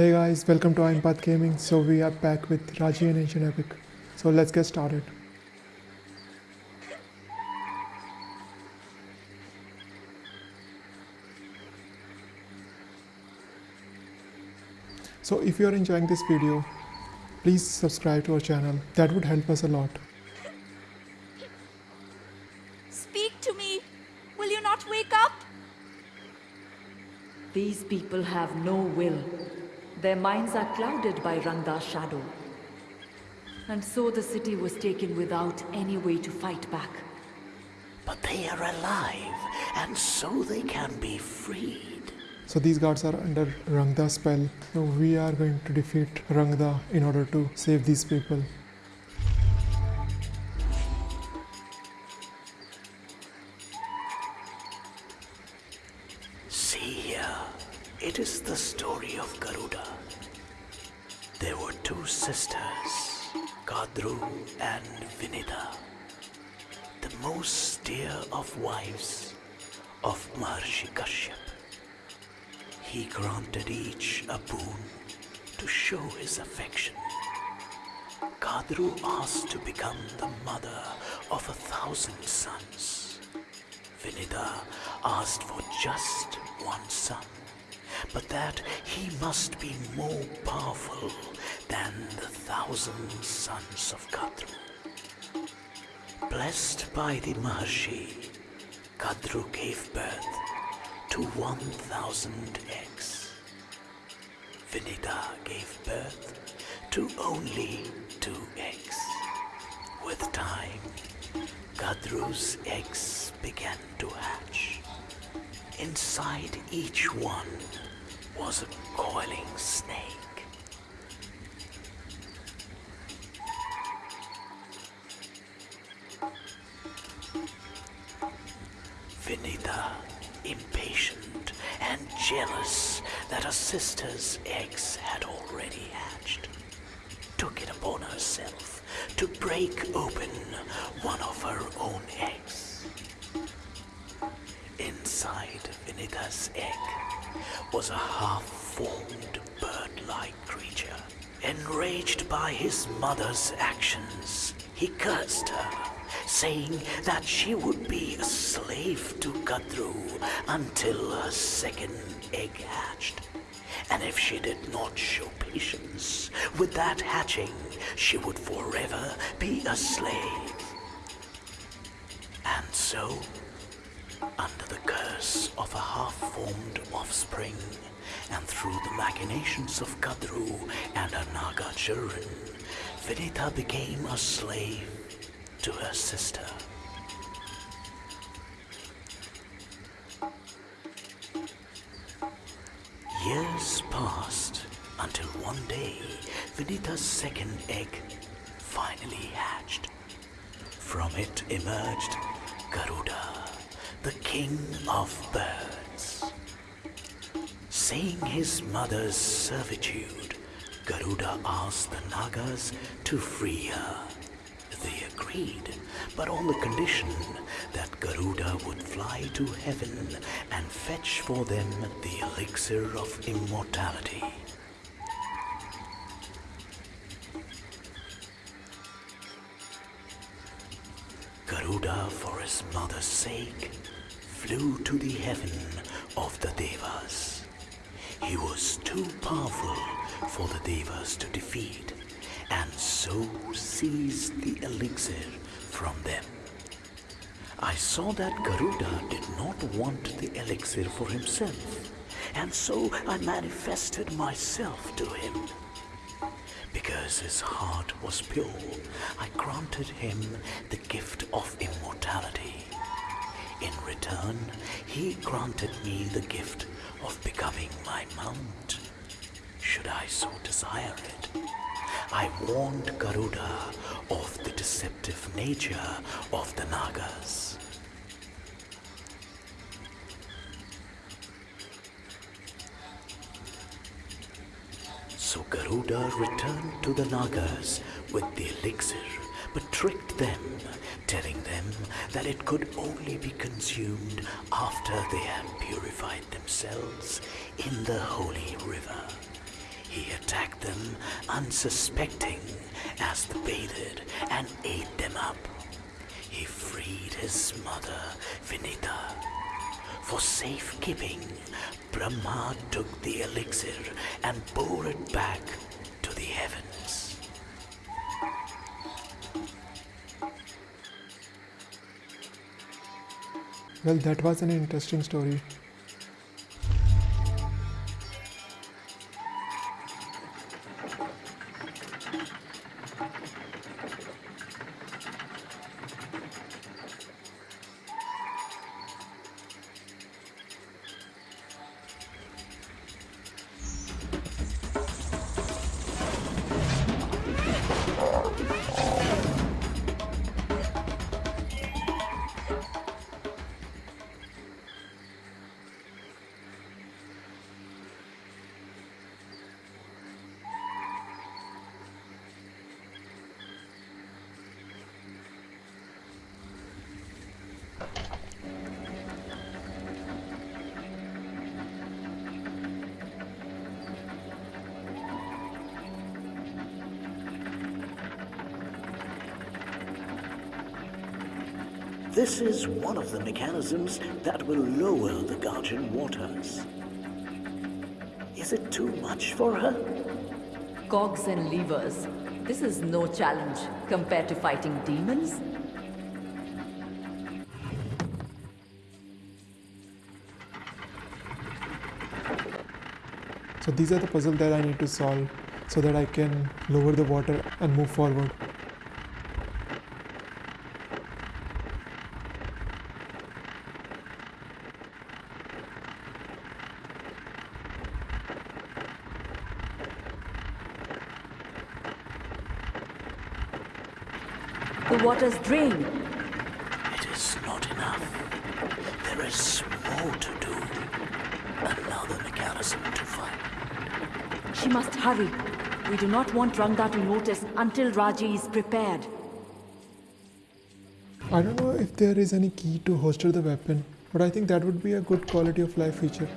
Hey guys, welcome to Impath Gaming. So we are back with Raji An Ancient Epic. So let's get started. So if you are enjoying this video, please subscribe to our channel. That would help us a lot. Speak to me! Will you not wake up? These people have no will. Their minds are clouded by Rangda's shadow. And so the city was taken without any way to fight back. But they are alive, and so they can be freed. So these guards are under Rangda's spell. So we are going to defeat Rangda in order to save these people. Of Garuda. There were two sisters, Kadru and Vinata, the most dear of wives of Maharshi Kashyap. He granted each a boon to show his affection. Kadru asked to become the mother of a thousand sons. Vinata asked for just one son, but that he must be more powerful than the thousand sons of Kadru. Blessed by the Maharshi, Kadru gave birth to 1,000 eggs. Vinata gave birth to only two eggs. With time, Kadru's eggs began to hatch. Inside each one was a coiling snake. Vinata, impatient and jealous that her sister's eggs had already hatched, took it upon herself to break open one of her own eggs. Inside Vinata's egg was a half-formed bird-like creature. Enraged by his mother's actions, he cursed her, saying that she would be a slave to Kadru until her second egg hatched. And if she did not show patience with that hatching, she would forever be a slave. And so, under the curse of a half-formed offspring, and through the machinations of Kadru and her Naga children, Vinata became a slave to her sister. Years passed until one day Vinata's second egg finally hatched. From it emerged Garuda, the king of birds. Seeing his mother's servitude, Garuda asked the Nagas to free her. They agreed, but on the condition that Garuda would fly to heaven and fetch for them the elixir of immortality. Garuda, for his mother's sake, flew to the heaven of the Devas. He was too powerful for the Devas to defeat, and so seized the elixir from them. I saw that Garuda did not want the elixir for himself, and so I manifested myself to him. Because his heart was pure, I granted him the gift of immortality. In return, he granted me the gift of becoming my mount, should I so desire it. I warned Garuda of the deceptive nature of the Nagas. So Garuda returned to the Nagas with the elixir, but tricked them, telling them that it could only be consumed after they had purified themselves in the holy river. He attacked them unsuspecting as they bathed and ate them up. He freed his mother, Vinata. For safekeeping, Brahma took the elixir and bore it back Well, that was an interesting story. This is one of the mechanisms that will lower the Guardian waters. Is it too much for her? Cogs and levers. This is no challenge compared to fighting demons. So these are the puzzles that I need to solve so that I can lower the water and move forward. The waters drain. It is not enough. There is more to do. Another mechanism to find. She must hurry. We do not want Rangda to notice until Raji is prepared. I don't know if there is any key to holster the weapon, but I think that would be a good quality of life feature.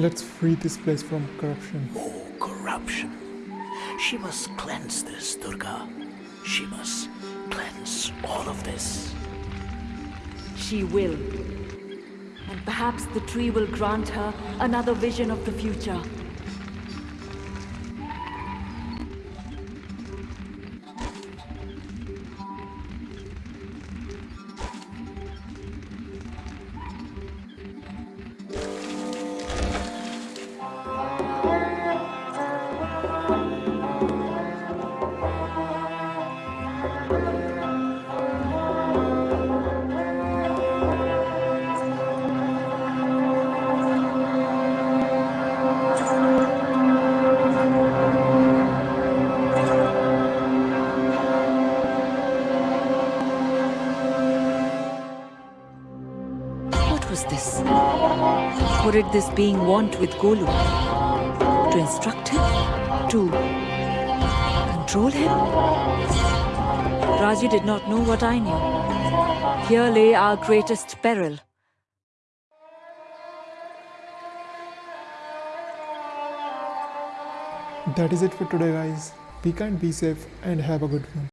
Let's free this place from corruption. Oh, corruption. She must cleanse this, Durga. She must cleanse all of this. She will. And perhaps the tree will grant her another vision of the future. Did this being want with Golu? To instruct him? To control him? Raji did not know what I knew. Here lay our greatest peril. That is it for today, guys. Be kind, be safe, and have a good one.